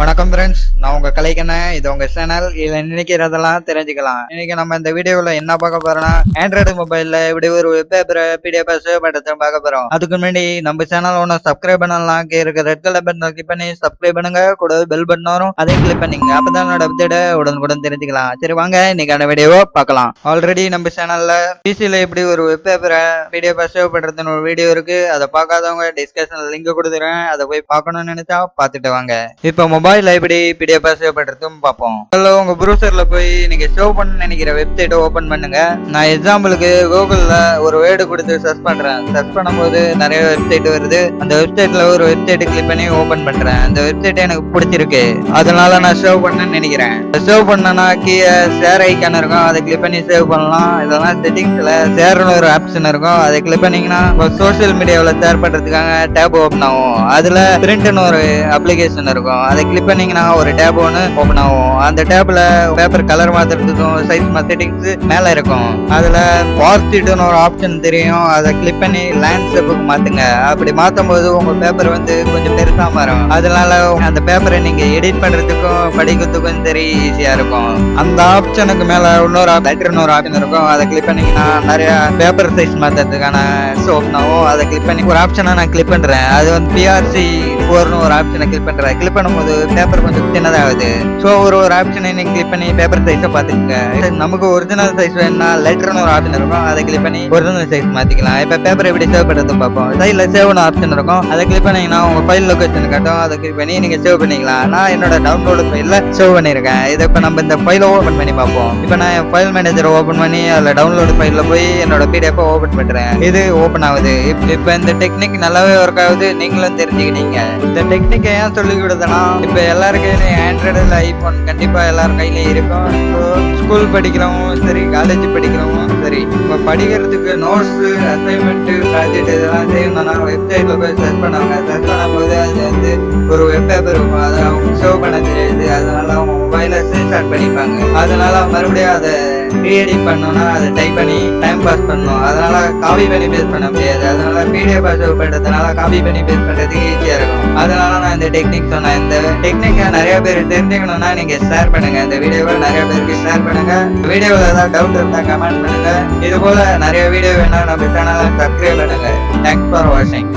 வணக்கம் ஃப்ரெண்ட்ஸ் நான் உங்க கலைக்கண்ணேன் இது உங்க சேனல் இதுல நினைக்கிறதெல்லாம் தெரிஞ்சுக்கலாம். இன்னைக்கு நம்ம இந்த வீடியோல என்ன பார்க்க போறோம்னா ஆண்ட்ராய்டு மொபைல்ல இப்படி ஒரு வெப் பேப்பர் பிடிஎஃப் சேவ் பண்றது பார்க்க போறோம். அதுக்கு முன்னாடி நம்ம சேனல் ஒன்று சப்ஸ்கிரைப் பண்ணலாம். இருக்க ரெட் கலர் பட்டன் கிளிக் பண்ணி சப்ஸ்கிரைப் பண்ணுங்க. கூட பெல் பட்டன் வரும். அதையும் கிளிக் பண்ணிங்க அப்பதான் என்னோட அப்டேட் உடனுக்குடன் தெரிஞ்சுக்கலாம். சரி வாங்க. இன்னைக்கான வீடியோவை பார்க்கலாம். ஆல்ரெடி நம்ம சேனல்ல பிசில இப்படி ஒரு வெப் பேப்பரை பிடிஎஃப் சேவ் பண்றதுன்னு ஒரு வீடியோ இருக்கு. அதை பார்க்காதவங்க டிஸ்கஷன் லிங்க் கொடுத்துறேன் அதை போய் பார்க்கணும்னு நினைச்சா பார்த்துட்டு வாங்க. இப்போ மொபைல் மொபைல்ல எப்படி பிடிஎஃப் சேவ் பண்றதும் பார்ப்போம். முதல்ல உங்க ப்ரௌசர்ல போய் நீங்க சேவ் பண்ண நினைக்கிற வெப்சைட்டை ஓபன் பண்ணுங்க. நான் எக்ஸாம்பிளுக்கு கூகுள்ல ஒரு வேர்டு கொடுத்து சர்ச் பண்றேன். சர்ச் பண்ணும்போது நிறைய வெப்சைட் வருது. அந்த வெப்சைட்ல ஒரு வெப்சைட் கிளிக் பண்ணி ஓபன் பண்றேன். அந்த வெப்சைட் எனக்கு பிடிச்சிருக்கு. அதனால நான் சேவ் பண்ணேன்னு நினைக்கிறேன். சேவ் பண்ணனா கீழே ஷேர் ஐக்கான் இருக்கும். அதை கிளிக் பண்ணி சேவ் பண்ணலாம். இதெல்லாம் செட்டிங்ஸ்ல ஷேர்னு ஒரு ஆப்ஷன் இருக்கும். அதை கிளிக் பண்ணீங்கன்னா சோஷியல் மீடியாவில் ஷேர் பண்றதுக்காக டேப் ஓப்பன் ஆகும். அதுல பிரிண்ட்னு ஒரு அப்ளிகேஷன் இருக்கும். அதை கிளிக் பண்ணீங்கன்னா ஒரு டேப் ஒன்று ஓப்பன் ஆகும். அந்த டேப்ல பேப்பர் கலர் மாத்துறதுக்கும் சைஸ் செட்டிங்ஸ் மேல இருக்கும். அதுல பாசிட்டிவ்னு ஒரு ஆப்ஷன் தெரியும். அதை கிளிக் பண்ணி லேண்ட்ஸ்கேப்புக்கு மாத்துங்க. அப்படி மாத்தும் போது உங்க பேப்பர் வந்து கொஞ்சம் பெருசா மாறும். அதனால அந்த பேப்பரை நீங்க எடிட் பண்றதுக்கும் படிக்கிறதுக்கும் சரி ஈஸியா இருக்கும். அந்த ஆப்ஷனுக்கு மேல இன்னொரு லெட்டர்னு ஒரு ஆப்ஷன் இருக்கும். அதை கிளிக் பண்ணீங்கன்னா நிறைய பேப்பர் சைஸ் மாத்துறதுக்கான ஓப்பன் ஆகும். அதை கிளிக் பண்ணி ஒரு ஆப்ஷனை நான் கிளிக் பண்றேன். அது வந்து பிஆர்சி ஃபோர்னு ஒரு ஆப்ஷனை கிளிக் பண்ணுறேன் கிளிக் பண்ணும்போது பேப்பர் கொஞ்சம் சின்னதாகுது. ஸோ ஒரு ஒரு ஆப்ஷனை நீங்கள் கிளிக் பண்ணி பேப்பர் சைஸை பார்த்துக்கங்க. நமக்கு ஒரிஜினல் சைஸ் வேணும்னா லெட்டர்னு ஒரு ஆப்ஷன் இருக்கும். அதை கிளிக் பண்ணி ஒரிஜினல் சைஸ் மாற்றிக்கலாம் இப்போ பேப்பர் எப்படி சேவ் பண்ணுறது பார்ப்போம். சைடில் சேவ்னு ஆப்ஷன் இருக்கும். அதை கிளிக் பண்ணிங்கன்னா உங்கள் ஃபைல் லொக்கேஷன் காட்டும் அதை கிளிக் பண்ணி நீங்கள் சேவ் பண்ணிக்கலாம். நான் என்னோட டவுன்லோடு ஃபைலில் சேவ் பண்ணியிருக்கேன் இதை இப்போ நம்ம இந்த ஃபைலை ஓப்பன் பண்ணி பார்ப்போம். இப்போ நான் என் ஃபைல் மேனேஜரை ஓப்பன் பண்ணி அதில் டவுன்லோடு ஃபைலில் போய் என்னோட பிடிஎஃப் ஓப்பன் பண்ணுறேன் இது ஓப்பன் ஆகுது. இப்போ இந்த டெக்னிக் நல்லாவே ஒர்க் ஆகுது. நீங்களும் தெரிஞ்சுக்கிட்டீங்க. இந்த டெக்னிக்கை ஏன் சொல்லி கொடுத்தேன்னா இப்போ எல்லார் கையிலையும் ஆண்ட்ராய்டு இல்லை ஐஃபோன் கண்டிப்பாக எல்லார் கையிலையும் இருக்கும். ஸோ ஸ்கூல் படிக்கிறவங்களும் சரி காலேஜ் படிக்கிறவங்களும் சரி இப்போ படிக்கிறதுக்கு நோட்ஸு அசைன்மெண்ட்டு ப்ராஜெக்ட் இதெல்லாம் செய்யணும்னா வெப்சைட்ல போய் சர்ச் பண்ணுவாங்க. சர்ச் பண்ணும்போது அது வந்து ஒரு வெப் பேப்பர் இருக்கும். அதை அவங்க சேவ் பண்ண தெரியாது. அதனால அவங்க மொபைல ஸ்கிரீன்ஷாட் பண்ணிப்பாங்க. அதனால மறுபடியும் அதை ரீஎடிட் பண்ணோம்னா அதை டைப் பண்ணி டைம் பாஸ் பண்ணணும். அதனால காப்பி பண்ணி பேஸ் பண்ண முடியாது. அதனால பிடிஎஃப் பாஸ் பண்றதுனால காப்பி பண்ணி பேஸ் பண்றதுக்கு ஈஸியா இருக்கும். அதனால நான் இந்த டெக்னிக் சொன்னேன். இந்த டெக்னிக்கை நிறைய பேர் தெரிஞ்சுக்கணும்னா நீங்க ஷேர் பண்ணுங்க. இந்த வீடியோவை நிறைய பேருக்கு ஷேர் பண்ணுங்க. வீடியோவில் ஏதாவது டவுட் இருந்தால் கமெண்ட் பண்ணுங்க. இது போல நிறைய வீடியோ வேணா நம்ம சேனலை சப்ஸ்கிரைப் பண்ணுங்க. தேங்க்ஸ் ஃபார் வாட்சிங்